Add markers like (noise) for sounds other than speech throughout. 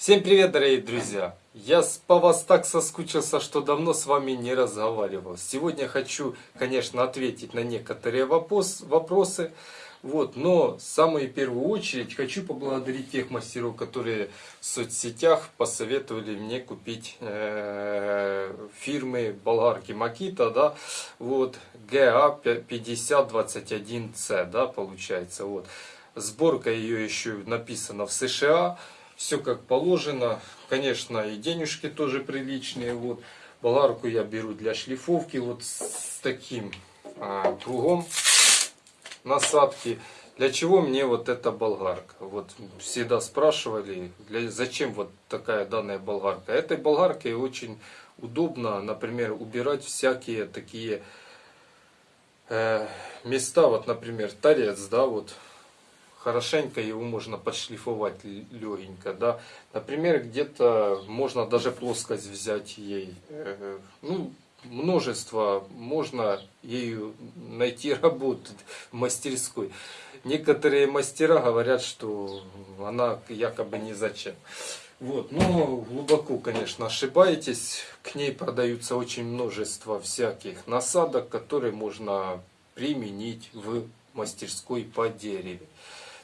Всем привет, дорогие друзья! Я по вас так соскучился, что давно с вами не разговаривал. Сегодня хочу, конечно, ответить на некоторые вопрос, вопросы. Вот, но в самую первую очередь хочу поблагодарить тех мастеров, которые в соцсетях посоветовали мне купить э, фирмы болгарки Макита, да, вот, GA5021C, да, получается, вот. Сборка ее еще написана в США все как положено. Конечно, и денежки тоже приличные. Вот болгарку я беру для шлифовки вот с таким а, кругом насадки. Для чего мне вот эта болгарка? Вот всегда спрашивали, для, зачем вот такая данная болгарка. Этой болгаркой очень удобно, например, убирать всякие такие э, места, вот, например, торец, да, вот хорошенько его можно подшлифовать легенько, да. Например, где-то можно даже плоскость взять ей, э, ну, множество, можно ею найти работу в мастерской. Некоторые мастера говорят, что она якобы не зачем. Вот, но глубоко, конечно, ошибаетесь. К ней продаются очень множество всяких насадок, которые можно применить в мастерской по дереву.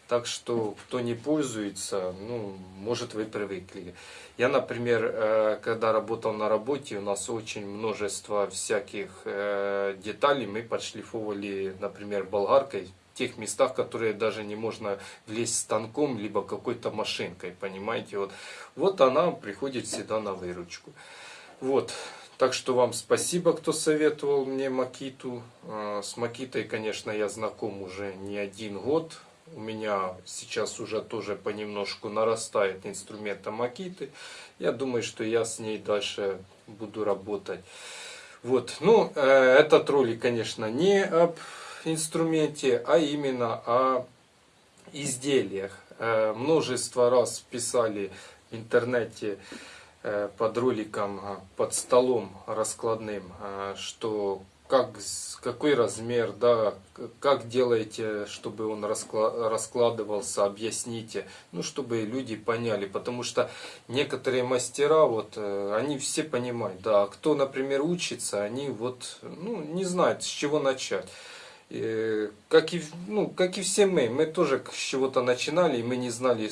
Так что, кто не пользуется, ну, может вы привыкли. Я, например, э, когда работал на работе, у нас очень множество всяких э, деталей мы подшлифовывали, например, болгаркой в тех местах, которые даже не можно влезть станком, либо какой-то машинкой, понимаете. Вот, вот она приходит всегда на выручку. Вот, так что вам спасибо, кто советовал мне Макиту. Э, с Макитой, конечно, я знаком уже не один год у меня сейчас уже тоже понемножку нарастает инструмента Макиты. Я думаю, что я с ней дальше буду работать. Вот, ну, э, этот ролик, конечно, не об инструменте, а именно о изделиях. Э, множество раз писали в интернете э, под роликом, под столом раскладным, что как, какой размер, да, как делаете, чтобы он раскладывался, объясните, ну, чтобы люди поняли, потому что некоторые мастера, вот, э, они все понимают, да, а кто, например, учится, они вот, ну, не знают, с чего начать. И, как, и, ну, как и все мы, мы тоже с чего-то начинали, мы не знали,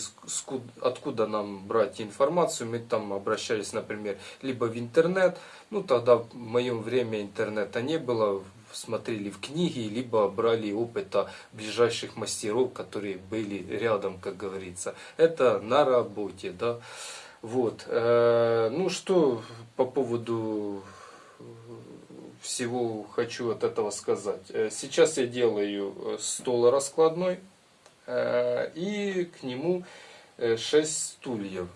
откуда нам брать информацию. Мы там обращались, например, либо в интернет, ну тогда в моем время интернета не было, смотрели в книги, либо брали опыта ближайших мастеров, которые были рядом, как говорится. Это на работе, да. Вот. Э, ну что по поводу всего хочу от этого сказать. Э, сейчас я делаю э, стол раскладной э, и к нему 6 стульев.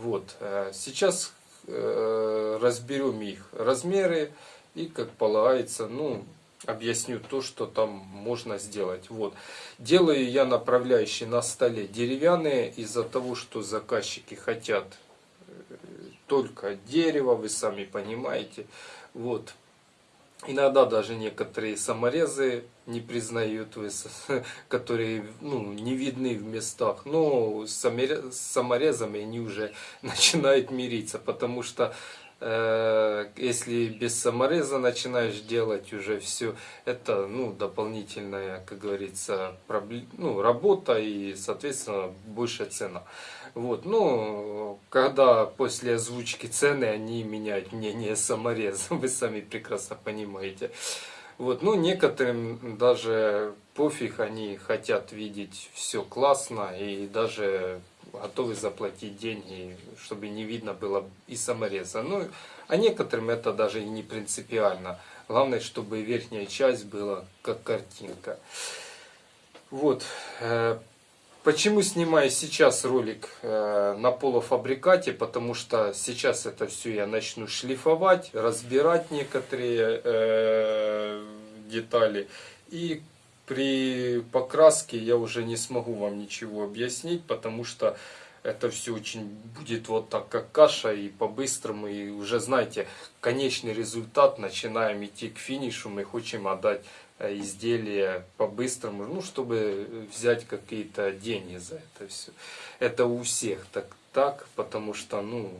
Вот. Сейчас разберем их размеры и, как полагается, ну, объясню то, что там можно сделать. Вот. Делаю я направляющие на столе деревянные из-за того, что заказчики хотят только дерево, вы сами понимаете. Вот. Иногда даже некоторые саморезы не признают, (laughs) которые ну, не видны в местах. Но с саморезами они уже (laughs) начинают мириться, потому что э, если без самореза начинаешь делать уже все, это ну, дополнительная, как говорится, ну, работа и, соответственно, большая цена. Вот, ну, когда после озвучки цены они меняют мнение самореза, (laughs) вы сами прекрасно понимаете. Вот, ну, некоторым даже пофиг, они хотят видеть все классно и даже готовы заплатить деньги, чтобы не видно было и самореза. Ну, а некоторым это даже и не принципиально. Главное, чтобы верхняя часть была как картинка. Вот. Почему снимаю сейчас ролик э, на полуфабрикате? Потому что сейчас это все я начну шлифовать, разбирать некоторые э, детали. И при покраске я уже не смогу вам ничего объяснить, потому что это все очень будет вот так, как каша, и по-быстрому, и уже знаете, конечный результат, начинаем идти к финишу, мы хотим отдать э, изделие по-быстрому, ну, чтобы взять какие-то деньги за это все. Это у всех так, так, потому что, ну,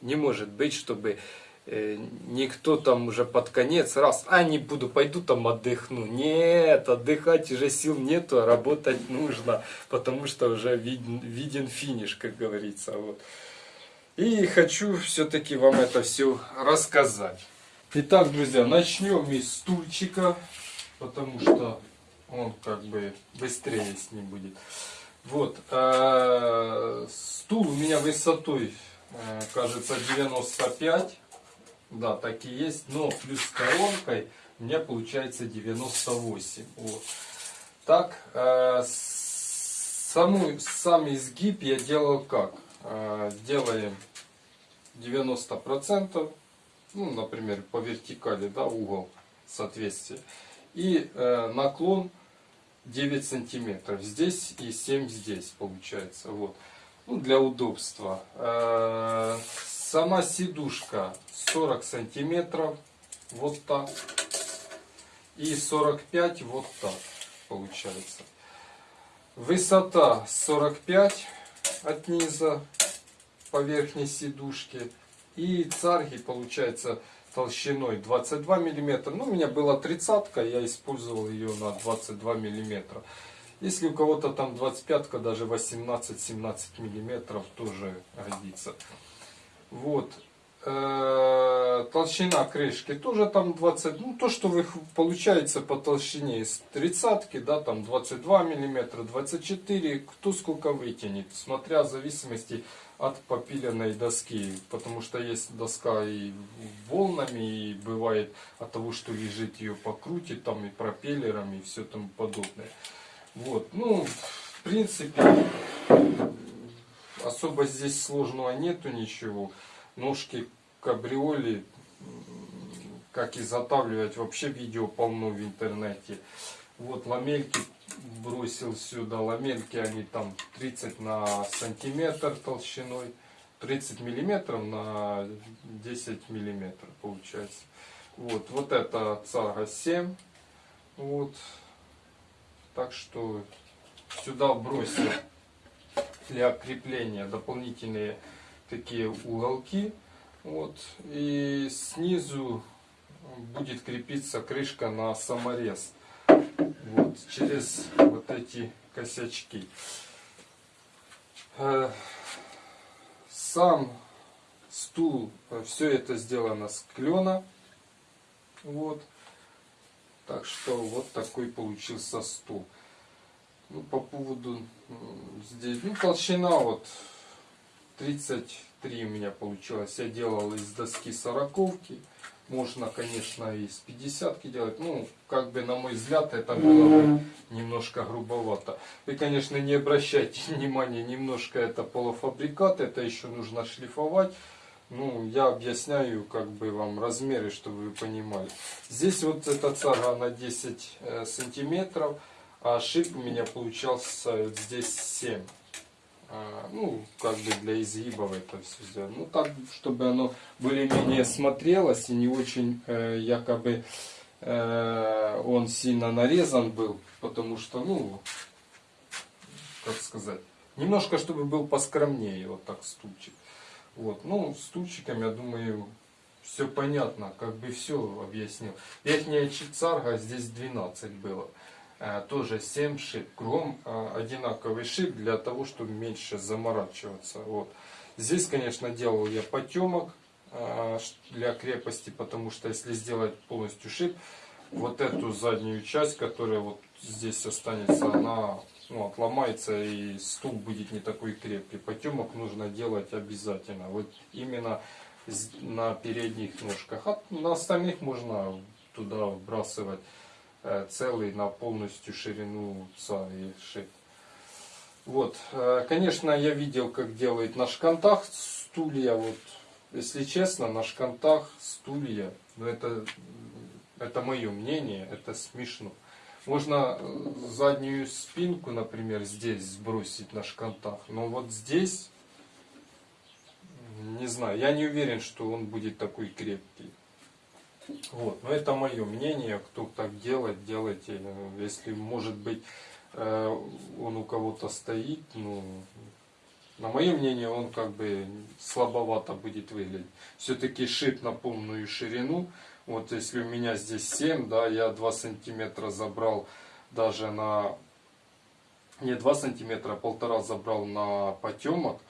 не может быть, чтобы э, никто там уже под конец раз, а не буду, пойду там отдохну. Нет, отдыхать уже сил нету, а работать нужно, потому что уже виден, виден финиш, как говорится. Вот. И хочу все-таки вам это все рассказать. Итак, друзья, начнем из стульчика, потому что он как бы быстрее с ним будет. Вот, э, стул у меня высотой, э, кажется, 95, да, так и есть, но плюс коронкой у меня получается 98. Вот. Так, э, саму, сам изгиб я делал как? Э, делаем 90%, ну, например, по вертикали, да, угол соответствия. И э, наклон 9 сантиметров здесь и 7 здесь получается. Вот. Ну, для удобства. Э, сама сидушка 40 сантиметров. Вот так. И 45 вот так получается. Высота 45 от низа по верхней сидушке. И царги получается толщиной 22 миллиметра. Ну, у меня была тридцатка, я использовал ее на 22 миллиметра. Если у кого-то там 25, даже 18-17 миллиметров тоже годится. Вот. Э, толщина крышки тоже там 20, ну то, что вы получается по толщине из тридцатки, да, там 22 миллиметра, 24, кто сколько вытянет, смотря в зависимости от попиленной доски, потому что есть доска и волнами, и бывает от того, что лежит ее покрутит, там и пропеллером, и все тому подобное. Вот, ну, в принципе, особо здесь сложного нету ничего. Ножки кабриоли, как изготавливать, вообще видео полно в интернете. Вот ламельки бросил сюда. Ламельки они там 30 на сантиметр толщиной. 30 миллиметров на 10 миллиметров получается. Вот, вот это цага 7. Вот. Так что сюда бросил для крепления дополнительные такие уголки. Вот. И снизу будет крепиться крышка на саморез вот, через вот эти косячки. Э, сам стул, э, все это сделано с клена. Вот. Так что вот такой получился стул. Ну, по поводу здесь, ну, толщина вот 33 у меня получилось. Я делал из доски сороковки. Можно, конечно, и с 50 делать. Ну, как бы, на мой взгляд, это было бы немножко грубовато. Вы, конечно, не обращайте (laughs) внимания, немножко это полуфабрикат, это еще нужно шлифовать. Ну, я объясняю, как бы, вам размеры, чтобы вы понимали. Здесь вот эта цага на 10 э, сантиметров, а шип у меня получался здесь 7. А, ну, как бы для изгибов это все сделано. Ну, так, чтобы оно более-менее смотрелось и не очень э, якобы э, он сильно нарезан был, потому что, ну, как сказать, немножко, чтобы был поскромнее, вот так стульчик. Вот, ну, стульчиком, я думаю, все понятно, как бы все объяснил. Верхняя царга здесь 12 было. Э, тоже 7 шип. Кругом э, одинаковый шип для того, чтобы меньше заморачиваться. Вот. Здесь, конечно, делал я потемок э, для крепости, потому что если сделать полностью шип, вот эту заднюю часть, которая вот здесь останется, она ну, отломается и стул будет не такой крепкий. Потемок нужно делать обязательно. Вот именно на передних ножках. А на остальных можно туда вбрасывать целый на полностью ширину ца и шип. Вот, э, конечно, я видел, как делают на шкантах стулья. Вот, если честно, на шкантах стулья, но ну, это, это мое мнение, это смешно. Можно э, заднюю спинку, например, здесь сбросить на шкантах, но вот здесь, не знаю, я не уверен, что он будет такой крепкий. Вот. Но это мое мнение, кто так делает, делайте. Если может быть э, он у кого-то стоит, ну на мое мнение, он как бы слабовато будет выглядеть. Все-таки шип на полную ширину. Вот если у меня здесь 7, да, я 2 сантиметра забрал даже на... Не 2 сантиметра, а полтора забрал на потемок.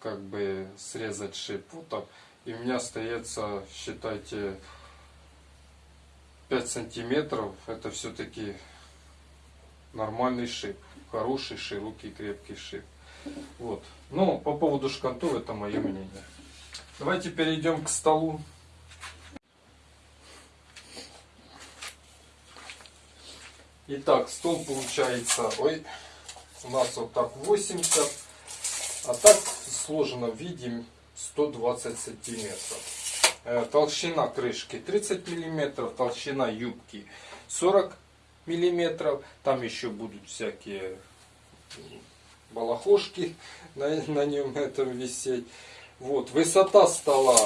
Как бы срезать шип. Вот так. И у меня остается, считайте, 5 сантиметров. Это все-таки нормальный шип. Хороший, широкий, крепкий шип. Вот. Но по поводу шкантов это мое мнение. Давайте перейдем к столу. Итак, стол получается, ой, у нас вот так 80, а так сложено в виде 120 сантиметров. Э, толщина крышки 30 миллиметров, толщина юбки 40 миллиметров. Там еще будут всякие балахошки (laughs) на, на нем этом висеть. Вот, высота стола,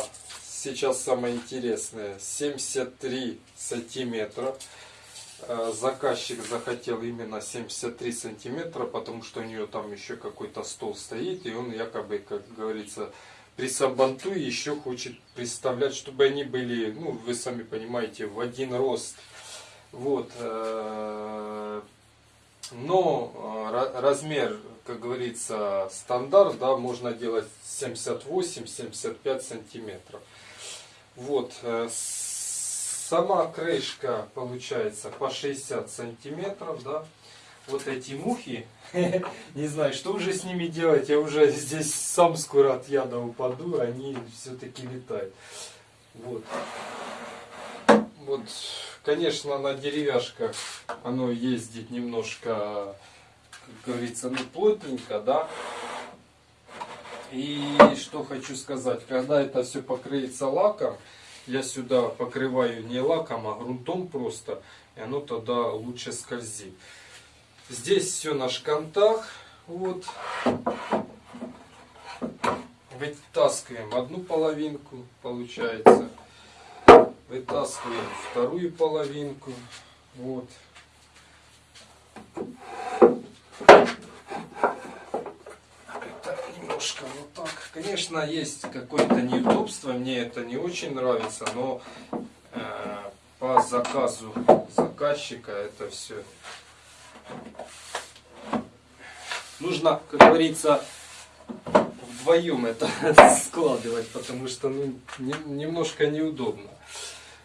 сейчас самое интересное, 73 сантиметра. Э, заказчик захотел именно 73 сантиметра, потому что у нее там еще какой-то стол стоит, и он якобы, как говорится, при сабанту еще хочет представлять, чтобы они были, ну, вы сами понимаете, в один рост. Вот. Э, но э, размер, как говорится, стандарт, да, можно делать 78-75 сантиметров. Вот. Сама крышка получается по 60 сантиметров, да. Вот эти мухи, (laughs) не знаю, что уже с ними делать, я уже здесь сам скоро от яда упаду, они все-таки летают. Вот. Вот, конечно, на деревяшках оно ездит немножко, как говорится, ну плотненько, да. И что хочу сказать, когда это все покрыется лаком, я сюда покрываю не лаком, а грунтом просто, и оно тогда лучше скользит. Здесь все на шкантах, вот. Вытаскиваем одну половинку, получается. Вытаскиваем вторую половинку, вот. немножко вот так. Конечно, есть какое-то неудобство, мне это не очень нравится, но э, по заказу заказчика это все нужно, как говорится, вдвоем это (laughs) складывать, потому что ну, не, немножко неудобно.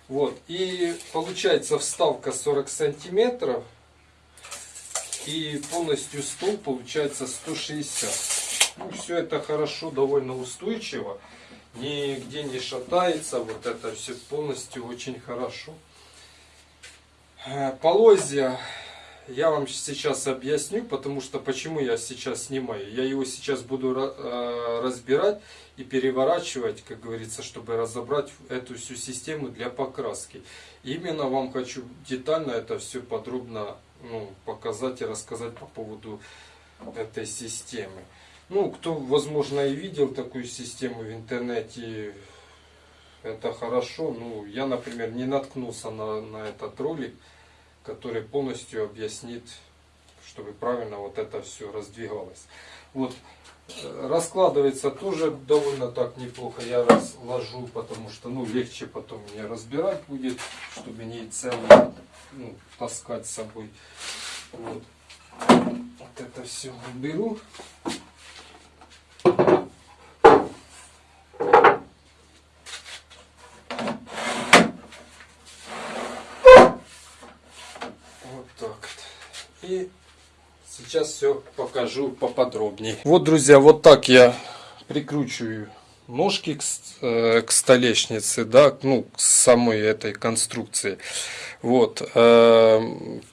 Вот, и получается вставка 40 сантиметров, и полностью стол получается 160 ну, все это хорошо, довольно устойчиво. Нигде не шатается. Вот это все полностью очень хорошо. Э, полозья я вам сейчас объясню, потому что почему я сейчас снимаю. Я его сейчас буду э, разбирать и переворачивать, как говорится, чтобы разобрать эту всю систему для покраски. Именно вам хочу детально это все подробно ну, показать и рассказать по поводу этой системы. Ну, кто, возможно, и видел такую систему в интернете, это хорошо. Ну, я, например, не наткнулся на, на этот ролик, который полностью объяснит, чтобы правильно вот это все раздвигалось. Вот, э, раскладывается тоже довольно так неплохо. Я разложу, потому что, ну, легче потом мне разбирать будет, чтобы не целый, ну, таскать с собой. Вот. Вот это все уберу. И сейчас все покажу поподробнее. Вот, друзья, вот так я прикручиваю ножки к, э, к столешнице, да, ну, к самой этой конструкции. Вот, э,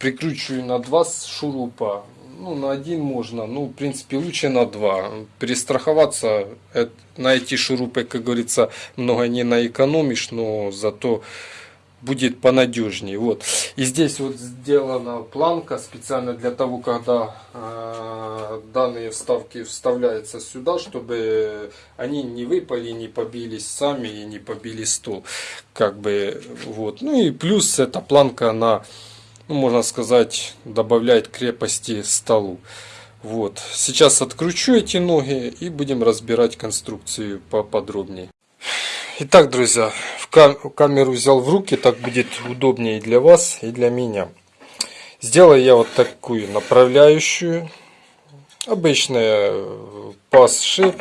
прикручиваю на два шурупа, ну, на один можно, ну, в принципе, лучше на два. Перестраховаться, это, на эти шурупы, как говорится, много не наэкономишь, но зато будет понадежнее. Вот. И здесь вот сделана планка специально для того, когда э, данные вставки вставляются сюда, чтобы они не выпали, не побились сами и не побили стол. Как бы, вот. Ну и плюс эта планка, она, ну, можно сказать, добавляет крепости столу. Вот. Сейчас откручу эти ноги и будем разбирать конструкцию поподробнее. Итак, друзья, в камеру взял в руки, так будет удобнее для вас, и для меня. Сделаю я вот такую направляющую. Обычная пас-шип.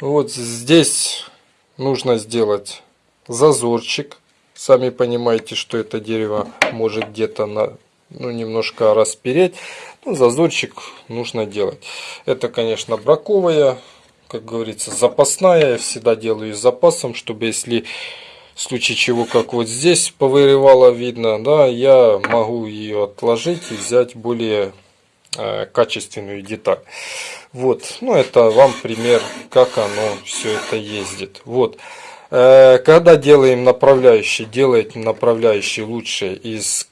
Вот здесь нужно сделать зазорчик. Сами понимаете, что это дерево может где-то на, ну, немножко распереть. Ну, зазорчик нужно делать. Это, конечно, браковая, как говорится, запасная. Я всегда делаю с запасом, чтобы если в случае чего, как вот здесь повырывало видно, да, я могу ее отложить и взять более э, качественную деталь. Вот, ну это вам пример, как оно все это ездит. Вот, э, когда делаем направляющий, делайте направляющий лучше из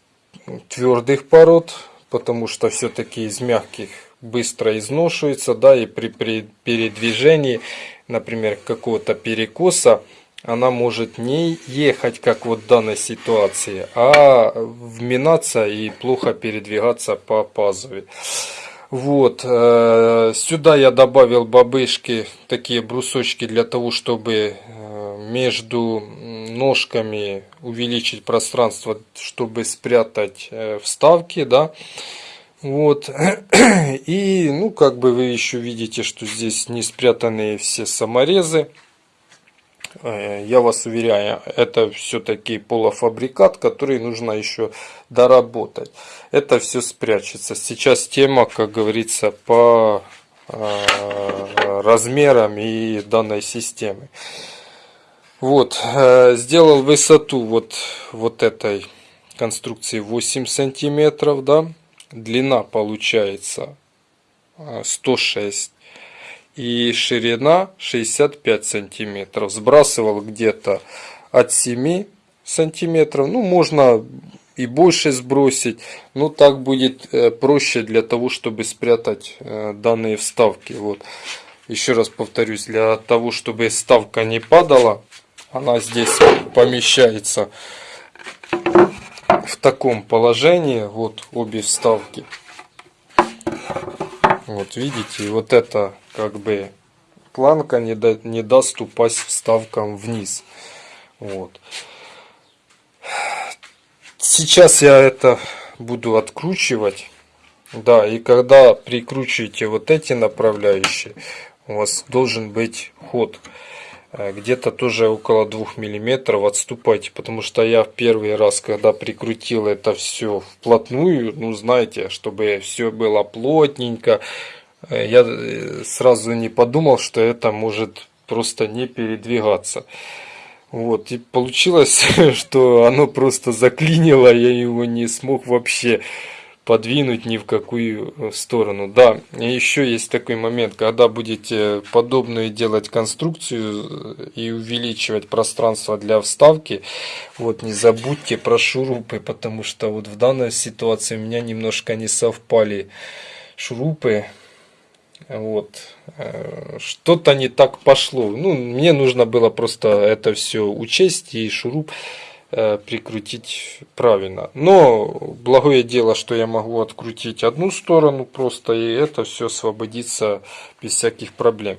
твердых пород, потому что все-таки из мягких быстро изношивается, да, и при, при передвижении, например, какого-то перекоса, она может не ехать, как вот в данной ситуации, а вминаться и плохо передвигаться по пазове. Вот, э, сюда я добавил бабышки, такие брусочки для того, чтобы э, между ножками увеличить пространство, чтобы спрятать э, вставки, да. Вот, (clears throat) и, ну, как бы вы еще видите, что здесь не спрятаны все саморезы. Э, я вас уверяю, это все-таки полуфабрикат, который нужно еще доработать. Это все спрячется. Сейчас тема, как говорится, по э, размерам и данной системы. Вот, э, сделал высоту вот, вот этой конструкции 8 сантиметров, да. Длина получается 106 и ширина 65 сантиметров. Сбрасывал где-то от 7 сантиметров. Ну, можно и больше сбросить. Но так будет э, проще для того, чтобы спрятать э, данные вставки. Вот. Еще раз повторюсь, для того, чтобы вставка не падала, она здесь помещается в таком положении. Вот обе вставки. Вот видите, вот это как бы планка не, да, не даст упасть вставкам вниз. Вот. Сейчас я это буду откручивать. Да, и когда прикручиваете вот эти направляющие, у вас должен быть ход. Э, где-то тоже около 2 миллиметров отступайте, потому что я в первый раз, когда прикрутил это все вплотную, ну знаете, чтобы все было плотненько, Э, я э, сразу не подумал, что это может просто не передвигаться. Вот, и получилось, (laughs) что оно просто заклинило, я его не смог вообще подвинуть ни в какую э, сторону. Да, еще есть такой момент, когда будете подобную делать конструкцию и увеличивать пространство для вставки, вот не забудьте про шурупы, потому что вот в данной ситуации у меня немножко не совпали шурупы, вот. Э, что-то не так пошло. Ну, мне нужно было просто это все учесть и шуруп э, прикрутить правильно. Но благое дело, что я могу открутить одну сторону просто, и это все освободится без всяких проблем.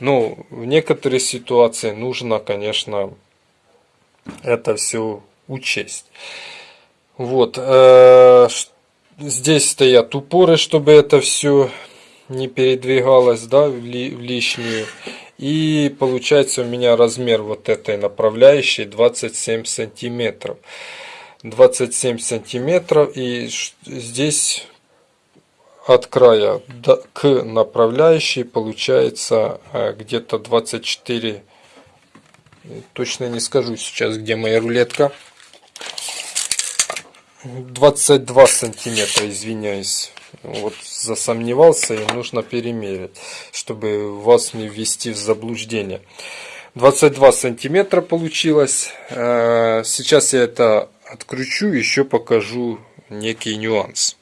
Но в некоторые ситуации нужно, конечно, это все учесть. Вот. Э, здесь стоят упоры, чтобы это все не передвигалась да, в лишнюю. И получается у меня размер вот этой направляющей 27 сантиметров. 27 сантиметров и здесь от края до, к направляющей получается э, где-то 24 точно не скажу сейчас где моя рулетка 22 сантиметра извиняюсь вот засомневался и нужно перемерить, чтобы вас не ввести в заблуждение. 22 сантиметра получилось. Э, сейчас я это откручу, еще покажу некий нюанс.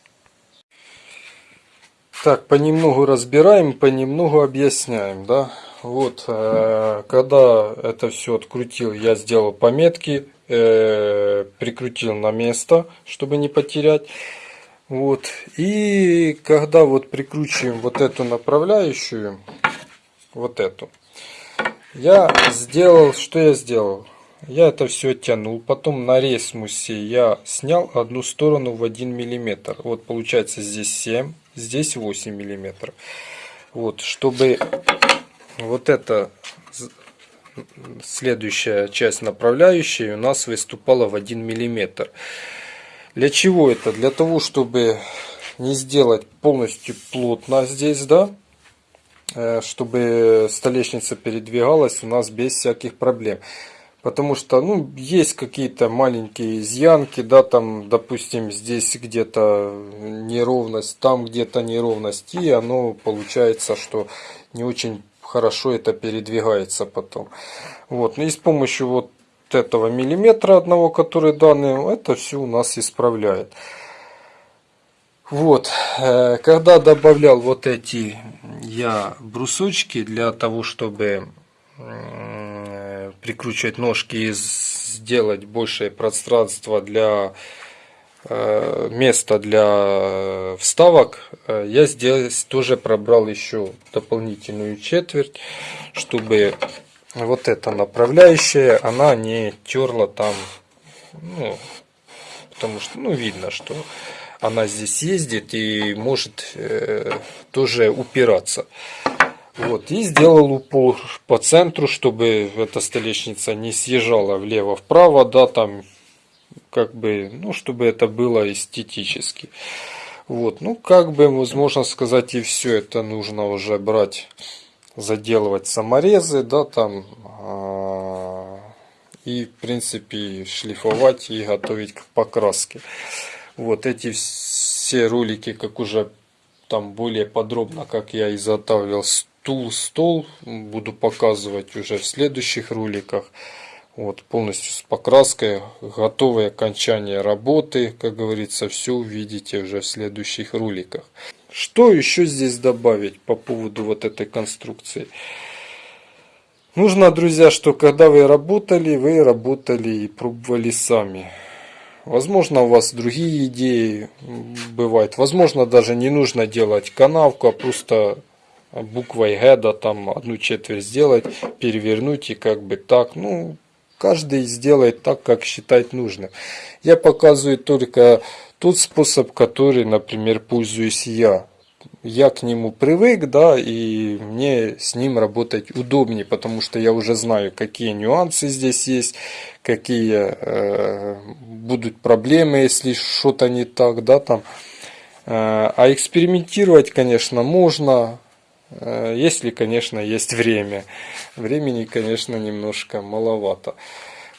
Так, понемногу разбираем, понемногу объясняем, да. Вот, э, когда это все открутил, я сделал пометки, э, прикрутил на место, чтобы не потерять. Вот. И когда вот прикручиваем вот эту направляющую, вот эту, я сделал, что я сделал? Я это все оттянул. Потом на ресмусе я снял одну сторону в 1 миллиметр. Вот получается здесь 7, здесь 8 миллиметров. Вот, чтобы вот эта следующая часть направляющей у нас выступала в 1 миллиметр. Для чего это? Для того, чтобы не сделать полностью плотно здесь, да, э, чтобы столешница передвигалась у нас без всяких проблем. Потому что, ну, есть какие-то маленькие изъянки, да, там, допустим, здесь где-то неровность, там где-то неровность, и оно получается, что не очень хорошо это передвигается потом. Вот, ну и с помощью вот этого миллиметра одного, который данный, это все у нас исправляет. Вот, э, когда добавлял вот эти я брусочки для того, чтобы прикручивать ножки и сделать большее пространство для э, места для вставок, э, я здесь тоже пробрал еще дополнительную четверть, чтобы вот эта направляющая, она не терла там, ну, потому что, ну, видно, что она здесь ездит и может э, тоже упираться. Вот, и сделал упор по центру, чтобы эта столешница не съезжала влево-вправо, да, там, как бы, ну, чтобы это было эстетически. Вот, ну, как бы, возможно сказать, и все это нужно уже брать, заделывать саморезы, да, там, а, и, в принципе, шлифовать и готовить к покраске. Вот эти все ролики, как уже там более подробно, как я изготавливал стул, стол буду показывать уже в следующих роликах. Вот, полностью с покраской, готовое окончание работы, как говорится, все увидите уже в следующих роликах. Что еще здесь добавить по поводу вот этой конструкции? Нужно, друзья, что когда вы работали, вы работали и пробовали сами. Возможно, у вас другие идеи бывают. Возможно, даже не нужно делать канавку, а просто буквой Г, да, там одну четверть сделать, перевернуть и как бы так. Ну, каждый сделает так, как считает нужным. Я показываю только тот способ, который, например, пользуюсь я. Я к нему привык, да, и мне с ним работать удобнее, потому что я уже знаю, какие нюансы здесь есть, какие э, будут проблемы, если что-то не так, да, там. Э, а экспериментировать, конечно, можно, если, конечно, есть время. Времени, конечно, немножко маловато.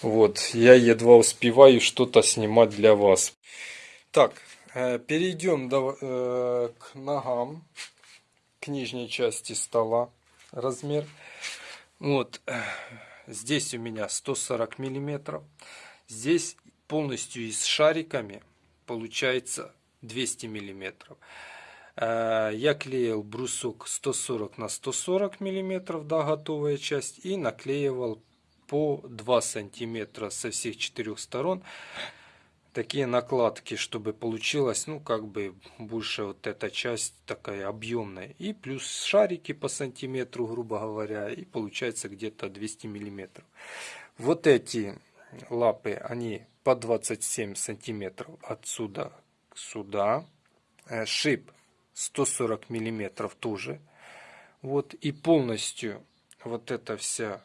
Вот, я едва успеваю что-то снимать для вас. Так, э, перейдем э, к ногам, к нижней части стола размер. Вот, здесь у меня 140 миллиметров. Здесь полностью и с шариками получается 200 миллиметров. Я клеил брусок 140 на 140 миллиметров, да, готовая часть, и наклеивал по 2 сантиметра со всех четырех сторон такие накладки, чтобы получилось, ну, как бы больше вот эта часть такая объемная. И плюс шарики по сантиметру, грубо говоря, и получается где-то 200 миллиметров. Вот эти лапы, они по 27 сантиметров отсюда сюда. Э, шип 140 миллиметров тоже. Вот и полностью вот эта вся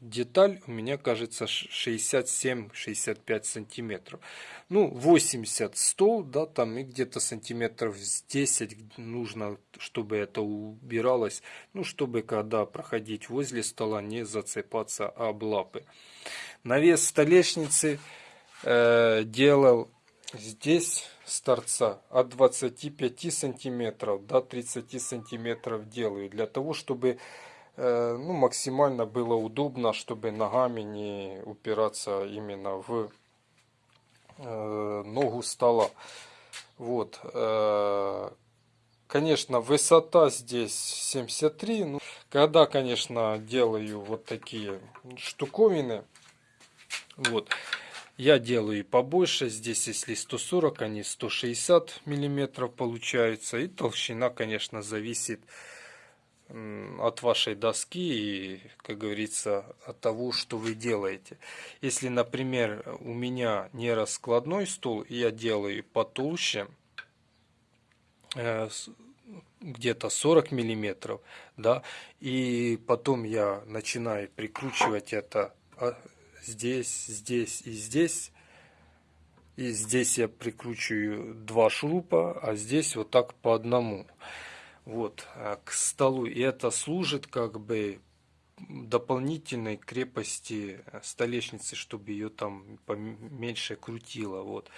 деталь у меня кажется 67-65 сантиметров. Ну 80 стол, да, там и где-то сантиметров 10 нужно, чтобы это убиралось. Ну чтобы когда проходить возле стола не зацепаться об лапы. Навес столешницы э, делал здесь с торца от 25 сантиметров до 30 сантиметров делаю для того чтобы э, ну, максимально было удобно чтобы ногами не упираться именно в э, ногу стола. Вот э, конечно высота здесь 73 ну, когда конечно делаю вот такие штуковины вот Я делаю побольше, здесь если 140, они 160 миллиметров получаются. И толщина, конечно, зависит от вашей доски и, как говорится, от того, что вы делаете. Если, например, у меня не раскладной стол, и я делаю потолще, э, где-то 40 миллиметров, да, и потом я начинаю прикручивать это а, здесь, здесь и здесь. И здесь я прикручиваю два шурупа, а здесь вот так по одному. Вот, а, к столу. И это служит как бы дополнительной крепости столешницы, чтобы ее там поменьше крутило. Вот.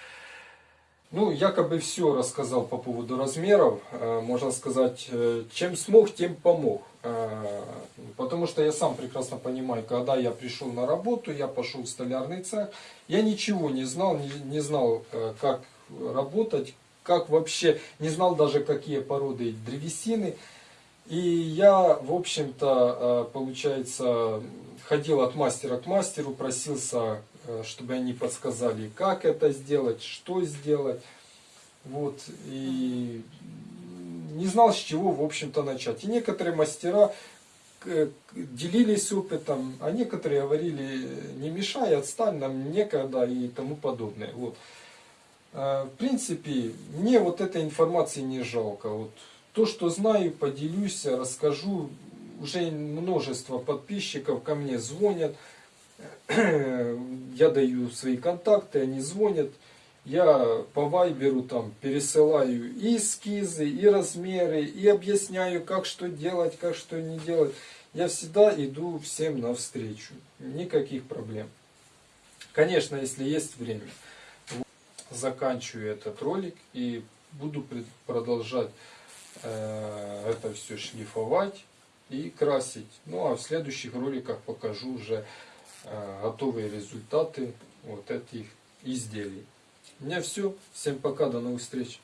Ну, якобы все рассказал по поводу размеров. Э, можно сказать, э, чем смог, тем помог. Э, потому что я сам прекрасно понимаю, когда я пришел на работу, я пошел в столярный цех, я ничего не знал, не, знал, как работать, как вообще, не знал даже, какие породы древесины. И я, в общем-то, получается, ходил от мастера к мастеру, просился чтобы они подсказали, как это сделать, что сделать. Вот, и не знал, с чего, в общем-то, начать. И некоторые мастера делились опытом, а некоторые говорили, не мешай, отстань, нам некогда и тому подобное. Вот. Э, в принципе, мне вот этой информации не жалко. Вот. То, что знаю, поделюсь, расскажу. Уже множество подписчиков ко мне звонят, (clears throat) я даю свои контакты, они звонят, я по вайберу там пересылаю и эскизы, и размеры, и объясняю, как что делать, как что не делать. Я всегда иду всем навстречу, никаких проблем. Конечно, если есть время. Заканчиваю этот ролик и буду продолжать э, это все шлифовать и красить. Ну а в следующих роликах покажу уже готовые результаты вот этих изделий. У меня все. Всем пока, до новых встреч.